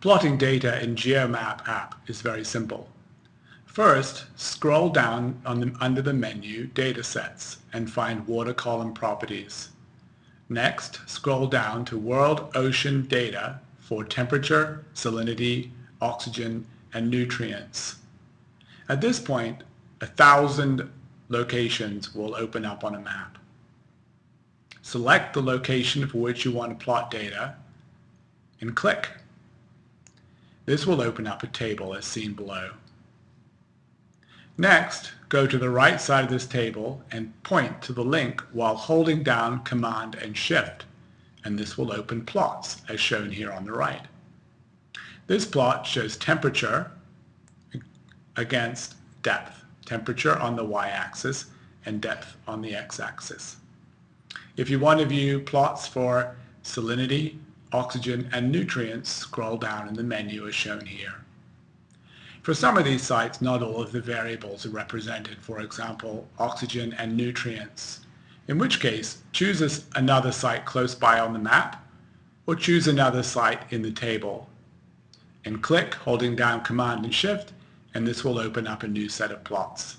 Plotting data in GeoMapApp is very simple. First, scroll down the, under the menu Datasets and find Water Column Properties. Next, scroll down to World Ocean Data for temperature, salinity, oxygen, and nutrients. At this point, a thousand locations will open up on a map. Select the location for which you want to plot data and click. This will open up a table as seen below. Next, go to the right side of this table and point to the link while holding down Command and Shift, and this will open plots as shown here on the right. This plot shows temperature against depth, temperature on the y-axis and depth on the x-axis. If you want to view plots for salinity, oxygen, and nutrients, scroll down in the menu as shown here. For some of these sites, not all of the variables are represented, for example, oxygen and nutrients, in which case choose another site close by on the map or choose another site in the table and click holding down Command and Shift and this will open up a new set of plots.